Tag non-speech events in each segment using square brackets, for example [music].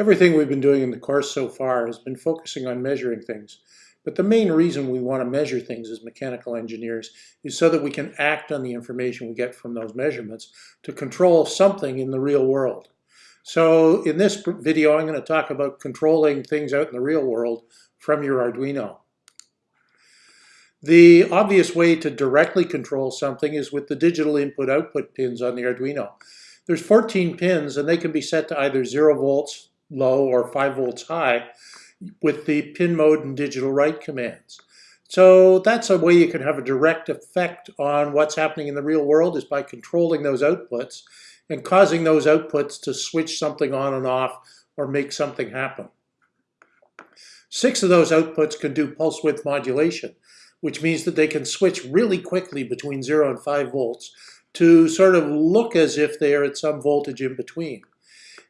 Everything we've been doing in the course so far has been focusing on measuring things. But the main reason we want to measure things as mechanical engineers is so that we can act on the information we get from those measurements to control something in the real world. So in this video, I'm going to talk about controlling things out in the real world from your Arduino. The obvious way to directly control something is with the digital input-output pins on the Arduino. There's 14 pins and they can be set to either 0 volts, low, or 5 volts high with the pin mode and digital write commands. So that's a way you can have a direct effect on what's happening in the real world is by controlling those outputs and causing those outputs to switch something on and off or make something happen. Six of those outputs can do pulse width modulation which means that they can switch really quickly between 0 and 5 volts to sort of look as if they are at some voltage in between.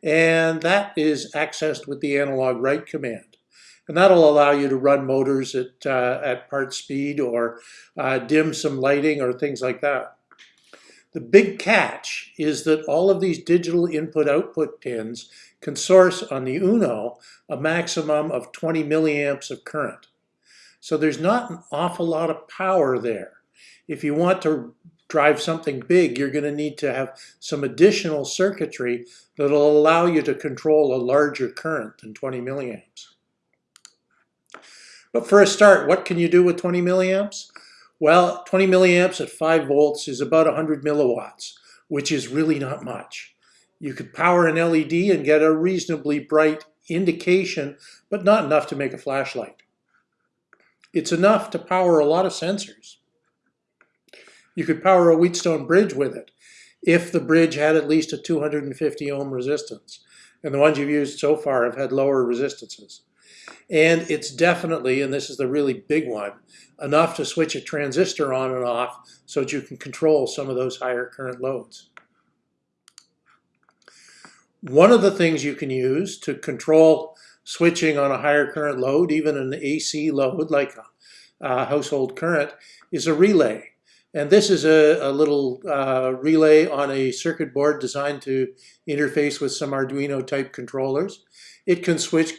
And that is accessed with the analog write command. And that'll allow you to run motors at, uh, at part speed or uh, dim some lighting or things like that. The big catch is that all of these digital input-output pins can source on the UNO a maximum of 20 milliamps of current. So there's not an awful lot of power there. If you want to drive something big, you're going to need to have some additional circuitry that'll allow you to control a larger current than 20 milliamps. But for a start, what can you do with 20 milliamps? Well, 20 milliamps at 5 volts is about 100 milliwatts, which is really not much. You could power an LED and get a reasonably bright indication, but not enough to make a flashlight. It's enough to power a lot of sensors. You could power a Wheatstone bridge with it if the bridge had at least a 250 ohm resistance. And the ones you've used so far have had lower resistances. And it's definitely, and this is the really big one, enough to switch a transistor on and off so that you can control some of those higher current loads. One of the things you can use to control switching on a higher current load, even an AC load like a, a household current, is a relay. And this is a, a little uh, relay on a circuit board designed to interface with some Arduino type controllers. It can switch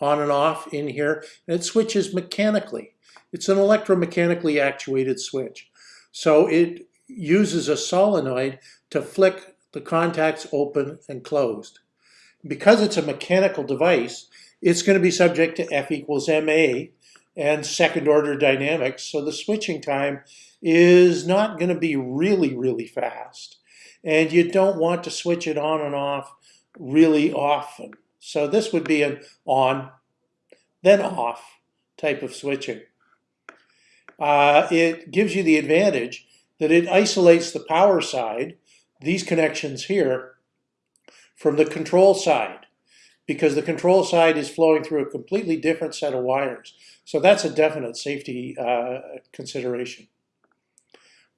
on and off in here, and it switches mechanically. It's an electromechanically actuated switch. So it uses a solenoid to flick the contacts open and closed because it's a mechanical device, it's going to be subject to F equals MA and second order dynamics. So the switching time is not going to be really, really fast. And you don't want to switch it on and off really often. So this would be an on, then off type of switching. Uh, it gives you the advantage that it isolates the power side, these connections here, from the control side because the control side is flowing through a completely different set of wires. So that's a definite safety uh, consideration.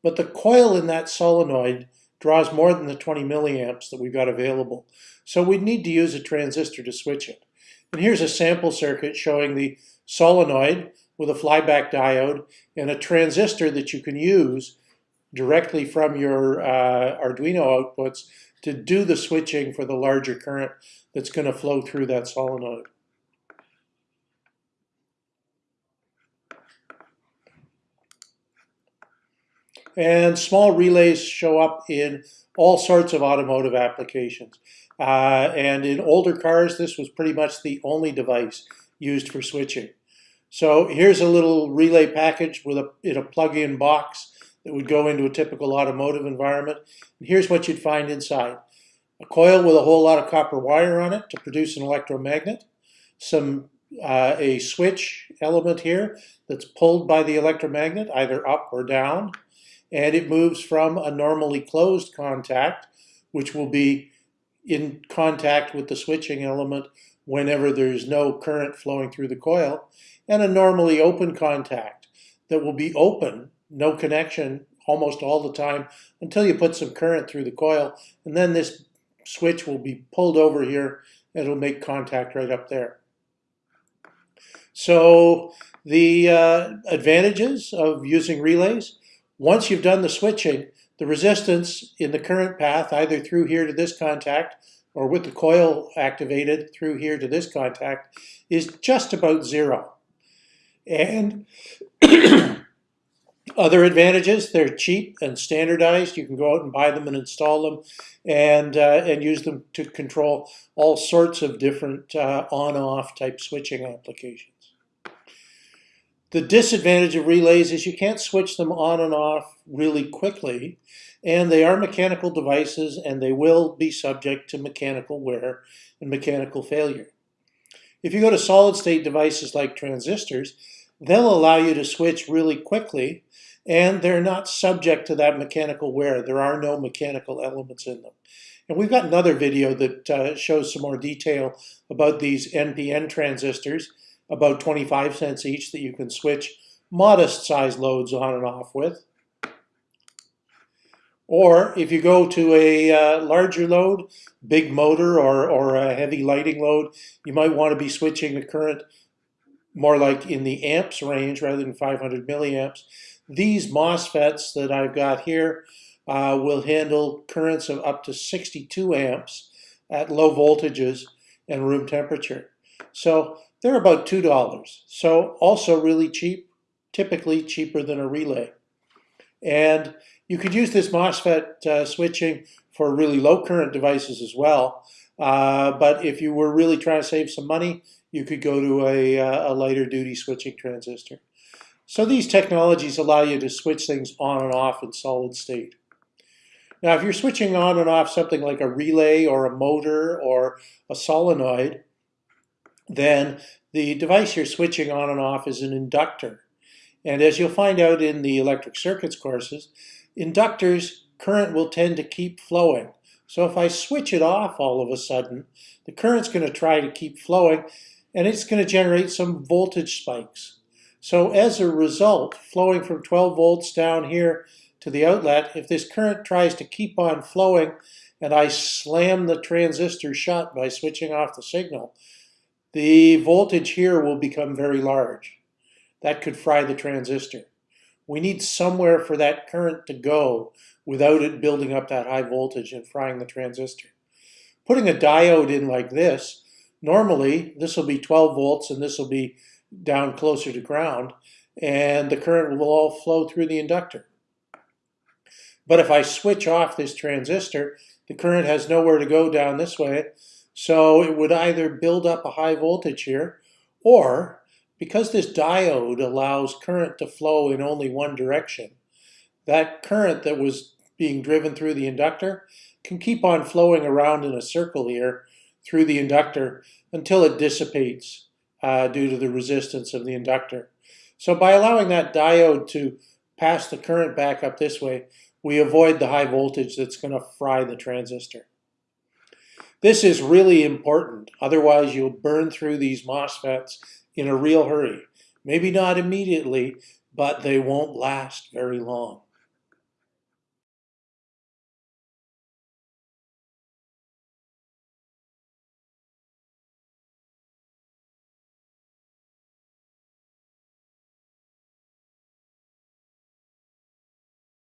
But the coil in that solenoid draws more than the 20 milliamps that we've got available. So we'd need to use a transistor to switch it. And here's a sample circuit showing the solenoid with a flyback diode and a transistor that you can use directly from your uh, Arduino outputs to do the switching for the larger current that's going to flow through that solenoid. And small relays show up in all sorts of automotive applications. Uh, and in older cars, this was pretty much the only device used for switching. So here's a little relay package with a, in a plug-in box that would go into a typical automotive environment. And here's what you'd find inside. A coil with a whole lot of copper wire on it to produce an electromagnet. Some uh, A switch element here that's pulled by the electromagnet, either up or down. And it moves from a normally closed contact, which will be in contact with the switching element whenever there's no current flowing through the coil, and a normally open contact that will be open no connection almost all the time until you put some current through the coil and then this switch will be pulled over here and it'll make contact right up there. So the uh, advantages of using relays, once you've done the switching, the resistance in the current path, either through here to this contact or with the coil activated through here to this contact, is just about zero. And [clears throat] [coughs] other advantages, they're cheap and standardized. You can go out and buy them and install them and, uh, and use them to control all sorts of different uh, on-off type switching applications. The disadvantage of relays is you can't switch them on and off really quickly, and they are mechanical devices and they will be subject to mechanical wear and mechanical failure. If you go to solid state devices like transistors, they'll allow you to switch really quickly and they're not subject to that mechanical wear. There are no mechanical elements in them. And we've got another video that uh, shows some more detail about these NPN transistors, about 25 cents each that you can switch modest size loads on and off with. Or if you go to a uh, larger load, big motor or, or a heavy lighting load, you might want to be switching the current more like in the amps range rather than 500 milliamps. These MOSFETs that I've got here uh, will handle currents of up to 62 amps at low voltages and room temperature. So they're about $2. So also really cheap, typically cheaper than a relay. And you could use this MOSFET uh, switching for really low current devices as well. Uh, but if you were really trying to save some money, you could go to a, uh, a lighter duty switching transistor. So these technologies allow you to switch things on and off in solid state. Now, if you're switching on and off something like a relay or a motor or a solenoid, then the device you're switching on and off is an inductor. And as you'll find out in the electric circuits courses, inductors current will tend to keep flowing. So if I switch it off all of a sudden, the current's going to try to keep flowing and it's going to generate some voltage spikes. So as a result, flowing from 12 volts down here to the outlet, if this current tries to keep on flowing and I slam the transistor shut by switching off the signal, the voltage here will become very large. That could fry the transistor. We need somewhere for that current to go without it building up that high voltage and frying the transistor. Putting a diode in like this Normally, this will be 12 volts and this will be down closer to ground, and the current will all flow through the inductor. But if I switch off this transistor, the current has nowhere to go down this way, so it would either build up a high voltage here, or because this diode allows current to flow in only one direction, that current that was being driven through the inductor can keep on flowing around in a circle here through the inductor until it dissipates uh, due to the resistance of the inductor. So by allowing that diode to pass the current back up this way, we avoid the high voltage that's going to fry the transistor. This is really important, otherwise you'll burn through these MOSFETs in a real hurry. Maybe not immediately, but they won't last very long.